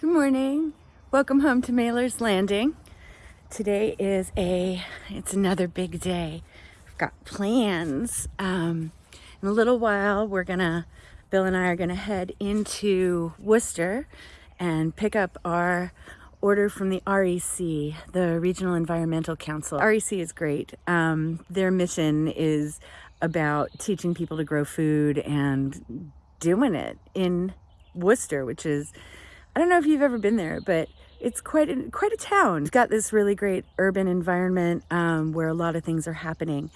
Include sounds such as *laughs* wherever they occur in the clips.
Good morning. Welcome home to Mailer's Landing. Today is a, it's another big day. I've got plans. Um, in a little while, we're gonna, Bill and I are gonna head into Worcester and pick up our order from the REC, the Regional Environmental Council. REC is great. Um, their mission is about teaching people to grow food and doing it in Worcester, which is I don't know if you've ever been there, but it's quite a, quite a town. It's got this really great urban environment um, where a lot of things are happening.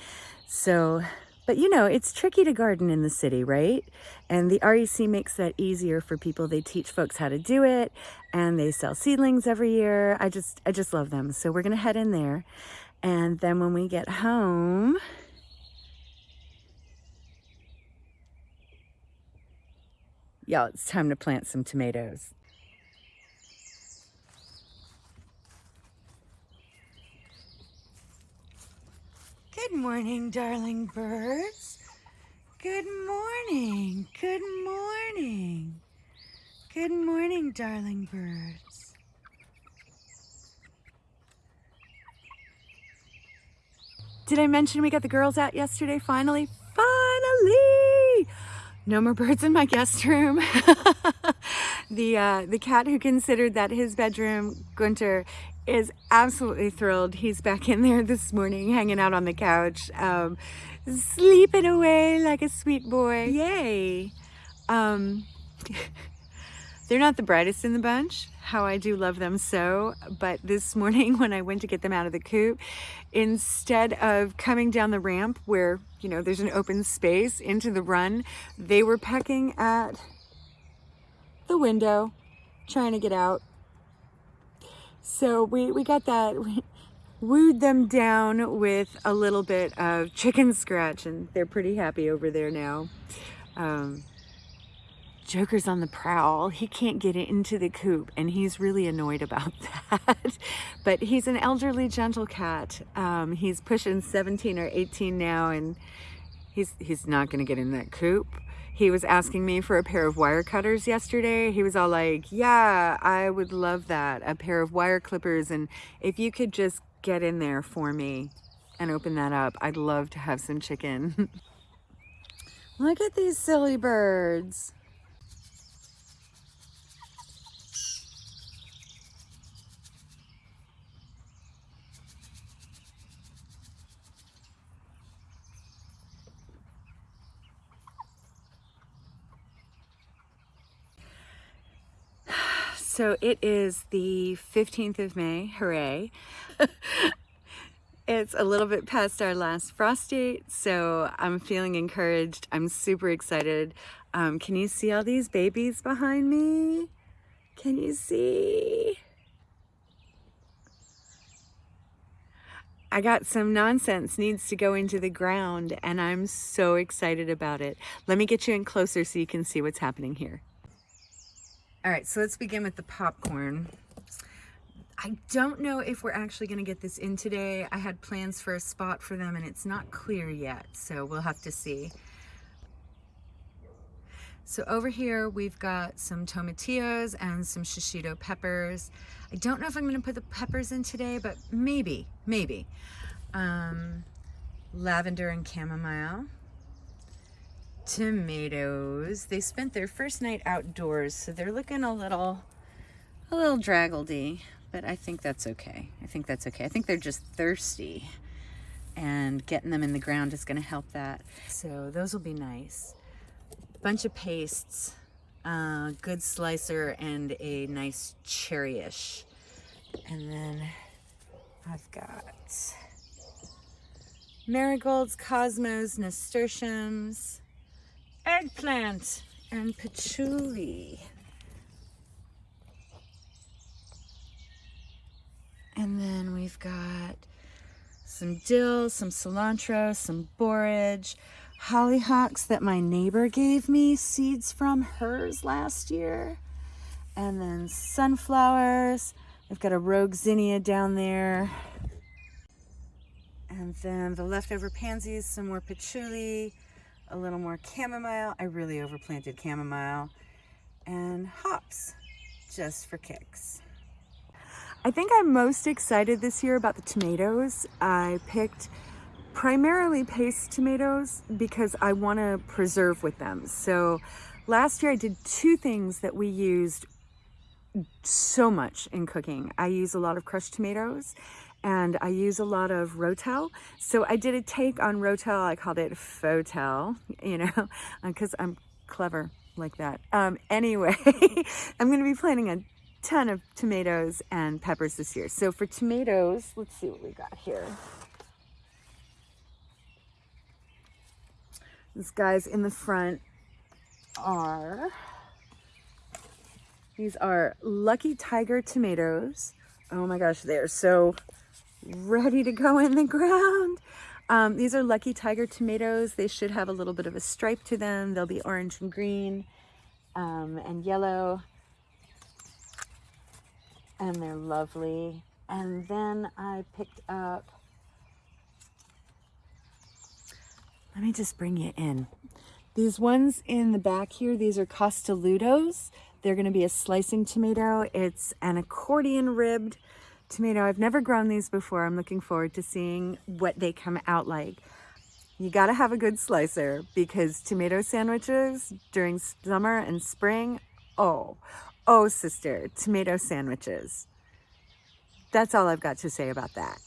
So, but you know, it's tricky to garden in the city, right? And the REC makes that easier for people. They teach folks how to do it and they sell seedlings every year. I just, I just love them. So we're to head in there. And then when we get home, y'all, it's time to plant some tomatoes. Good morning, darling birds. Good morning. Good morning. Good morning, darling birds. Did I mention we got the girls out yesterday finally? Finally! No more birds in my guest room. *laughs* the uh, the cat who considered that his bedroom, Gunter, is absolutely thrilled. He's back in there this morning, hanging out on the couch, um, sleeping away like a sweet boy. Yay! Um, *laughs* they're not the brightest in the bunch, how I do love them so, but this morning *laughs* when I went to get them out of the coop, instead of coming down the ramp where, you know, there's an open space into the run, they were pecking at the window, trying to get out so we, we got that, we wooed them down with a little bit of chicken scratch and they're pretty happy over there now. Um, Joker's on the prowl. He can't get into the coop and he's really annoyed about *laughs* that. but he's an elderly gentle cat. Um, he's pushing 17 or 18 now and he's, he's not gonna get in that coop. He was asking me for a pair of wire cutters yesterday. He was all like, yeah, I would love that, a pair of wire clippers. And if you could just get in there for me and open that up, I'd love to have some chicken. *laughs* Look at these silly birds. So it is the 15th of May, hooray. *laughs* it's a little bit past our last frost date, so I'm feeling encouraged. I'm super excited. Um, can you see all these babies behind me? Can you see? I got some nonsense needs to go into the ground and I'm so excited about it. Let me get you in closer so you can see what's happening here. All right, so let's begin with the popcorn. I don't know if we're actually gonna get this in today. I had plans for a spot for them and it's not clear yet, so we'll have to see. So over here, we've got some tomatillos and some shishito peppers. I don't know if I'm gonna put the peppers in today, but maybe, maybe. Um, lavender and chamomile tomatoes. They spent their first night outdoors, so they're looking a little, a little draggledy, but I think that's okay. I think that's okay. I think they're just thirsty and getting them in the ground is gonna help that. So those will be nice. Bunch of pastes, uh, good slicer and a nice cherryish. And then I've got marigolds, cosmos, nasturtiums, eggplant and patchouli. And then we've got some dill, some cilantro, some borage, hollyhocks that my neighbor gave me seeds from hers last year. And then sunflowers. I've got a rogue zinnia down there. And then the leftover pansies, some more patchouli, a little more chamomile. I really overplanted chamomile. And hops, just for kicks. I think I'm most excited this year about the tomatoes. I picked primarily paste tomatoes because I want to preserve with them. So last year I did two things that we used so much in cooking. I use a lot of crushed tomatoes and I use a lot of Rotel. So I did a take on Rotel. I called it Fotel, *laughs* you know, because I'm clever like that. Um, anyway, *laughs* I'm going to be planting a ton of tomatoes and peppers this year. So for tomatoes, let's see what we got here. These guys in the front are, these are Lucky Tiger tomatoes. Oh my gosh, they're so ready to go in the ground. Um, these are Lucky Tiger tomatoes. They should have a little bit of a stripe to them. They'll be orange and green um, and yellow. And they're lovely. And then I picked up, let me just bring you in. These ones in the back here, these are Costolutos. They're gonna be a slicing tomato. It's an accordion ribbed tomato. I've never grown these before. I'm looking forward to seeing what they come out like. You got to have a good slicer because tomato sandwiches during summer and spring, oh, oh sister, tomato sandwiches. That's all I've got to say about that.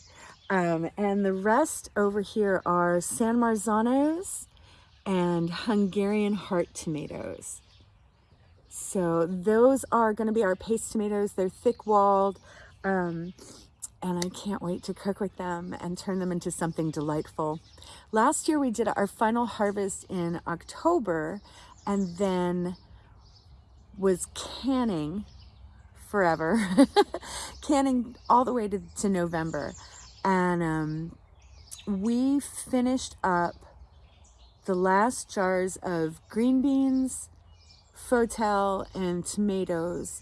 Um, and the rest over here are San Marzanos and Hungarian heart tomatoes. So those are going to be our paste tomatoes. They're thick-walled. Um, and I can't wait to cook with them and turn them into something delightful. Last year we did our final harvest in October and then was canning forever, *laughs* canning all the way to, to November. And um, we finished up the last jars of green beans, fotel, and tomatoes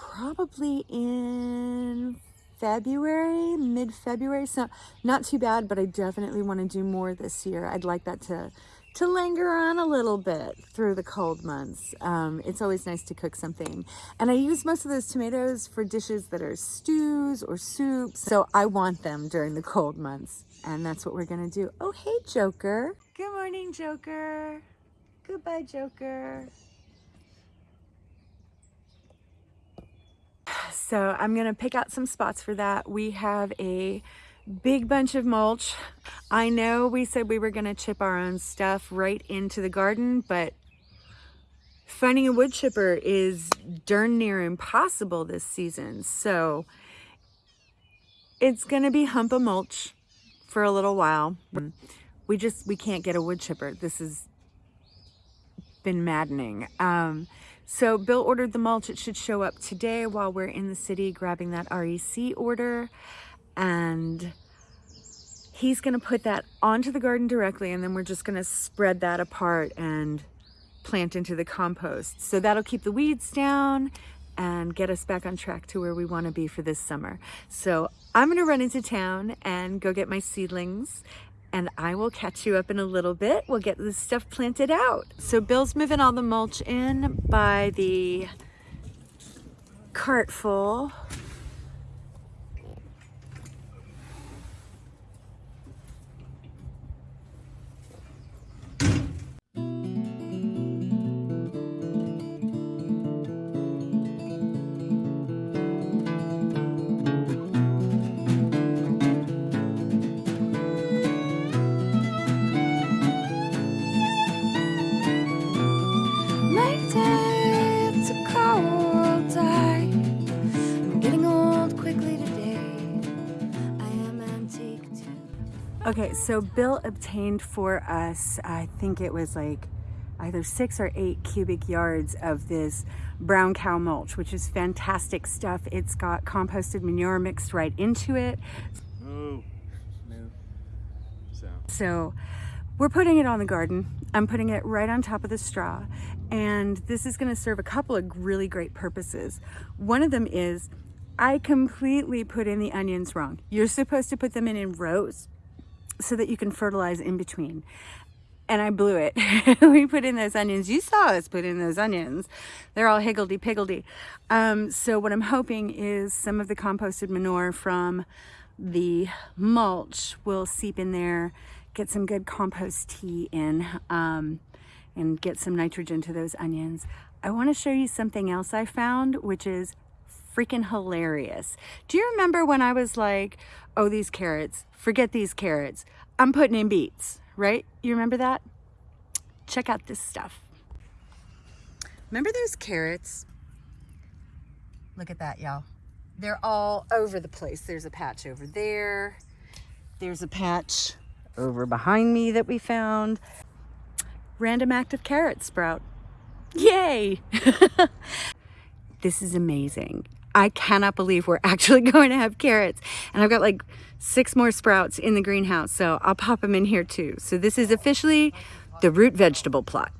probably in February, mid-February. So not too bad, but I definitely want to do more this year. I'd like that to to linger on a little bit through the cold months. Um, it's always nice to cook something. And I use most of those tomatoes for dishes that are stews or soups. So I want them during the cold months. And that's what we're gonna do. Oh, hey, Joker. Good morning, Joker. Goodbye, Joker. So I'm gonna pick out some spots for that. We have a big bunch of mulch. I know we said we were gonna chip our own stuff right into the garden, but finding a wood chipper is darn near impossible this season. So it's gonna be hump of mulch for a little while. We just, we can't get a wood chipper. This has been maddening. Um, so Bill ordered the mulch. It should show up today while we're in the city grabbing that REC order. And he's going to put that onto the garden directly and then we're just going to spread that apart and plant into the compost. So that'll keep the weeds down and get us back on track to where we want to be for this summer. So I'm going to run into town and go get my seedlings and I will catch you up in a little bit. We'll get this stuff planted out. So Bill's moving all the mulch in by the cart full. Okay, so Bill obtained for us, I think it was like either six or eight cubic yards of this brown cow mulch, which is fantastic stuff. It's got composted manure mixed right into it. Oh, no. So. so we're putting it on the garden. I'm putting it right on top of the straw. And this is gonna serve a couple of really great purposes. One of them is I completely put in the onions wrong. You're supposed to put them in in rows so that you can fertilize in between. and I blew it. *laughs* we put in those onions. You saw us put in those onions. They're all higgledy-piggledy. Um, so what I'm hoping is some of the composted manure from the mulch will seep in there, get some good compost tea in, um, and get some nitrogen to those onions. I want to show you something else I found, which is freaking hilarious. Do you remember when I was like, oh, these carrots, forget these carrots. I'm putting in beets, right? You remember that? Check out this stuff. Remember those carrots? Look at that, y'all. They're all over the place. There's a patch over there. There's a patch over behind me that we found. Random active carrot sprout. Yay! *laughs* this is amazing. I cannot believe we're *laughs* actually going to have carrots. And I've got like six more sprouts in the greenhouse, so I'll pop them in here too. So this is officially the root vegetable plot.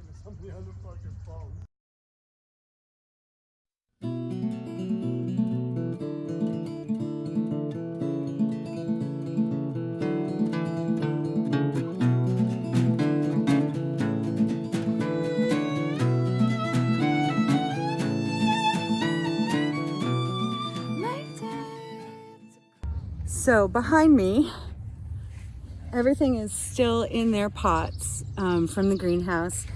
So behind me, everything is still in their pots um, from the greenhouse.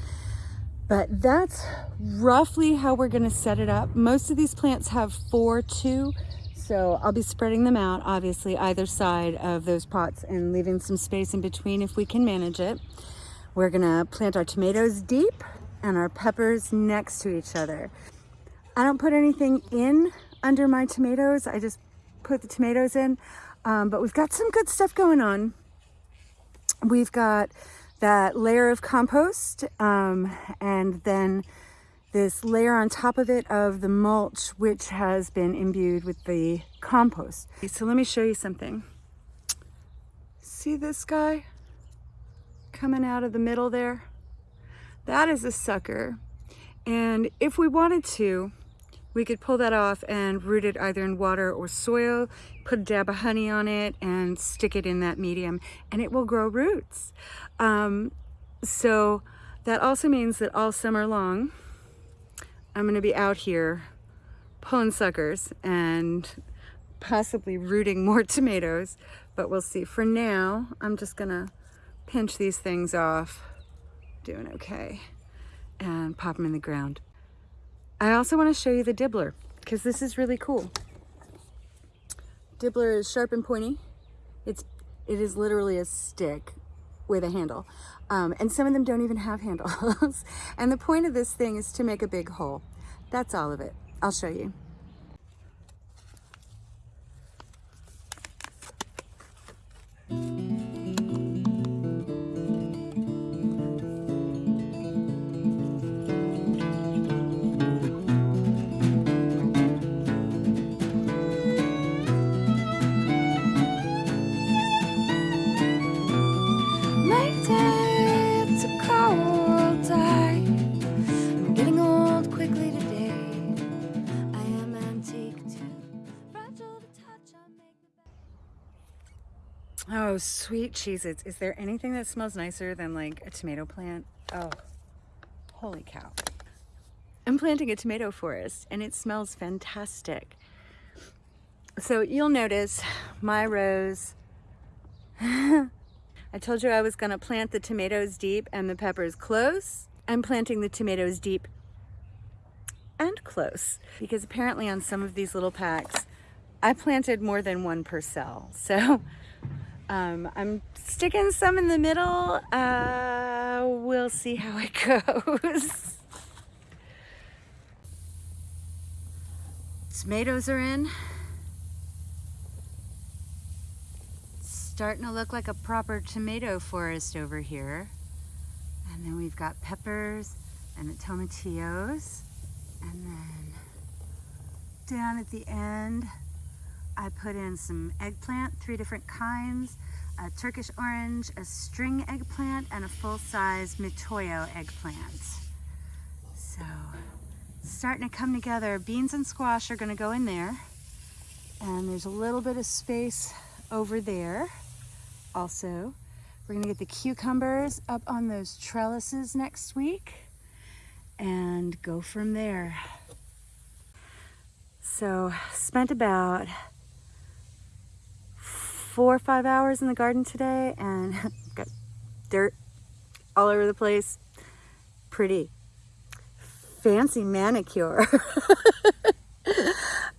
But that's roughly how we're gonna set it up. Most of these plants have four, two, so I'll be spreading them out, obviously, either side of those pots and leaving some space in between if we can manage it. We're gonna plant our tomatoes deep and our peppers next to each other. I don't put anything in under my tomatoes. I just put the tomatoes in. Um, but we've got some good stuff going on. We've got that layer of compost um, and then this layer on top of it of the mulch, which has been imbued with the compost. So let me show you something. See this guy coming out of the middle there? That is a sucker. And if we wanted to, we could pull that off and root it either in water or soil, put a dab of honey on it and stick it in that medium and it will grow roots. Um, so that also means that all summer long, I'm gonna be out here pulling suckers and possibly rooting more *laughs* tomatoes, but we'll see. For now, I'm just gonna pinch these things off, doing okay, and pop them in the ground. I also want to show you the dibbler because this is really cool. Dibbler is sharp and pointy. It's it is literally a stick with a handle. Um, and some of them don't even have *laughs* handles. and the point of this thing is to make a big hole. That's all of it. I'll show you. Oh, sweet cheeses. Is there anything that smells nicer than like a tomato plant? Oh, holy cow. I'm planting a tomato forest and it smells fantastic. So you'll notice my rows, *laughs* I told you I was gonna plant the tomatoes deep and the peppers close. I'm planting the tomatoes deep and close because apparently on some of these little packs, I planted more than one per cell. *laughs* So um, I'm sticking some in the middle. Uh, we'll see how it *laughs* goes. Tomatoes are in. starting to look like a proper tomato forest over here. And then we've got peppers and the tomatillos. And then down at the end, I put in some eggplant, three different kinds, a Turkish orange, a string eggplant, and a full-size Mitoyo eggplant. So, starting to come together. Beans and squash are gonna go in there. And there's a little bit of space over there also We're gonna get the cucumbers up on those trellises next week and go from there. So spent about four or five hours in the garden today and *laughs* got dirt all over the place. Pretty fancy manicure. *laughs*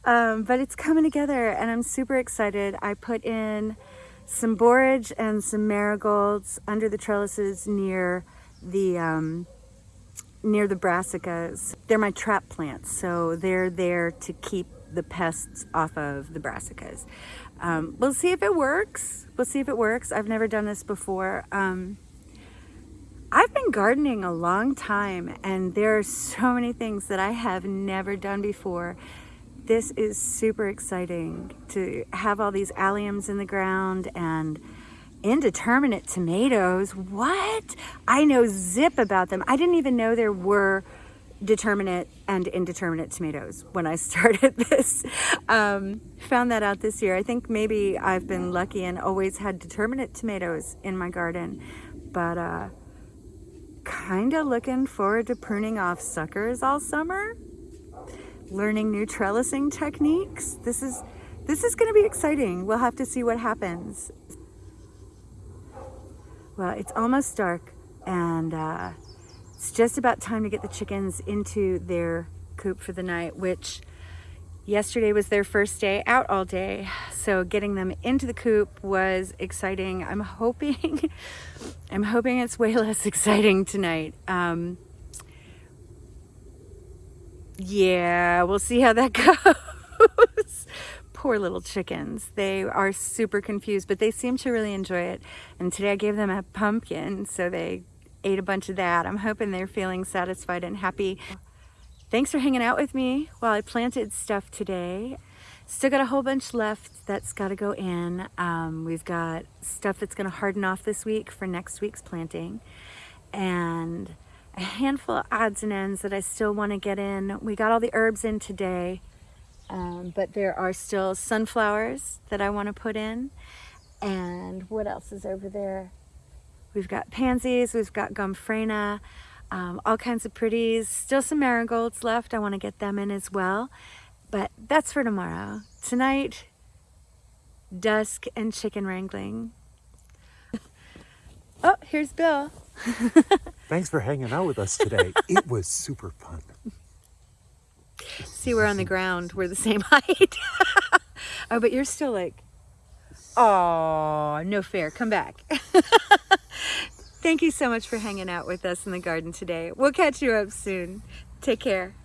um, but it's coming together and I'm super excited. I put in some borage and some marigolds under the trellises near the um, near the brassicas. They're my trap plants, so they're there to keep the pests off of the brassicas. Um, we'll see if it works. We'll see if it works. I've never done this before. Um, I've been gardening a long time and there are so many things that I have never done before. This is super exciting to have all these alliums in the ground and indeterminate tomatoes. What? I know zip about them. I didn't even know there were determinate and indeterminate tomatoes when I *laughs* started this. Um, found that out this year. I think maybe I've been lucky and always had determinate tomatoes in my garden, but uh, kind of looking forward to pruning off suckers all summer, learning new trellising techniques. This is this is going to be exciting. We'll have to see what happens. Well, it's almost dark and uh, it's just about time to get the chickens into their coop for the night, which yesterday was their first day out all day. So getting them into the coop was exciting. I'm hoping, *laughs* I'm hoping it's way less *laughs* exciting tonight. Um, yeah, we'll see how that *laughs* goes. Poor little chickens. They are super confused, but they seem to really enjoy it. And today I gave them a pumpkin, so they ate a bunch of that. I'm hoping they're feeling satisfied and happy. Thanks for hanging out with me while I planted stuff today. Still got a whole bunch left that's got to go in. Um, we've got stuff that's going to harden off this week for next week's planting. And a handful of odds and ends that I still want to get in. We got all the herbs in today, um, but there are still sunflowers that I want to put in. And what else is over there? We've got pansies, we've got gomphrena, um, all kinds of pretties. Still some marigolds left. I want to get them in as well. But that's for tomorrow. Tonight, dusk and chicken wrangling. *laughs* oh, here's Bill. *laughs* Thanks for hanging out with us today. *laughs* it was super fun. See, we're on the ground. We're the same height. oh, but you're still like, oh, no fair. Come back. *laughs* Thank you so much for hanging out with us in the garden today. We'll catch you up soon. Take care.